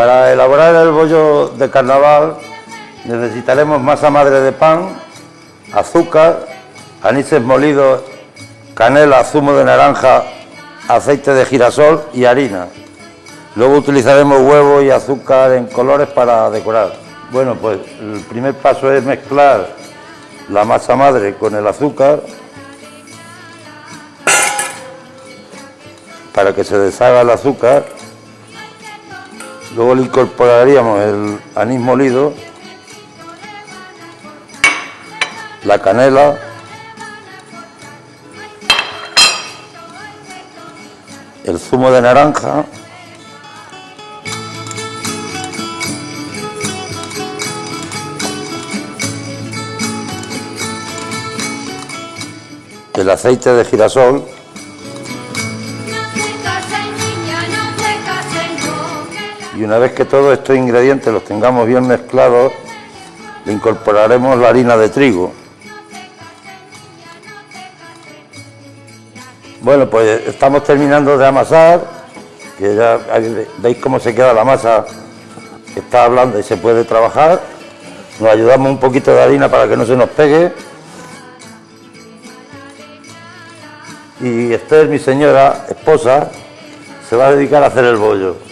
Para elaborar el bollo de carnaval necesitaremos masa madre de pan, azúcar, anises molidos, canela, zumo de naranja, aceite de girasol y harina. Luego utilizaremos huevo y azúcar en colores para decorar. Bueno, pues el primer paso es mezclar la masa madre con el azúcar para que se deshaga el azúcar. Luego le incorporaríamos el anís molido, la canela, el zumo de naranja, el aceite de girasol y una vez que todos estos ingredientes los tengamos bien mezclados, le incorporaremos la harina de trigo. Bueno, pues estamos terminando de amasar, que ya veis cómo se queda la masa, está blanda y se puede trabajar. Nos ayudamos un poquito de harina para que no se nos pegue. Y Esther, mi señora esposa, se va a dedicar a hacer el bollo.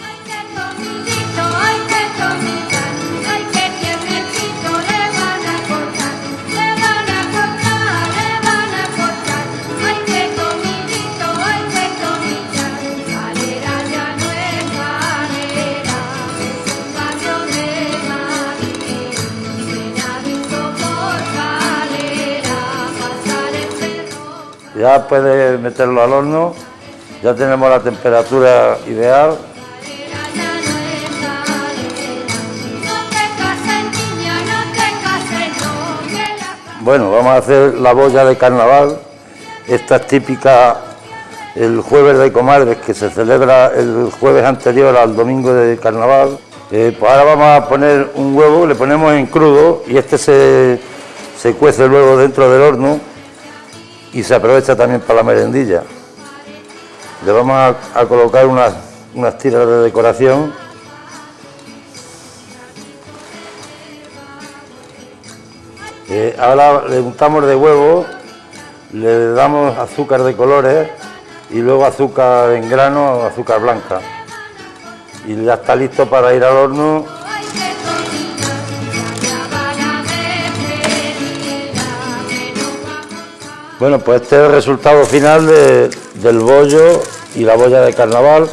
Ya puede meterlo al horno, ya tenemos la temperatura ideal. Bueno, vamos a hacer la boya de carnaval. Esta es típica el jueves de comadres que se celebra el jueves anterior al domingo de carnaval. Eh, pues ahora vamos a poner un huevo, le ponemos en crudo y este se, se cuece luego dentro del horno y se aprovecha también para la merendilla. Le vamos a, colocar unas, unas tiras de decoración. Eh, ahora le untamos de huevo, le damos azúcar de colores y luego azúcar en grano, azúcar blanca. Y ya está listo para ir al horno Bueno, pues este es el resultado final del bollo y la boya de carnaval.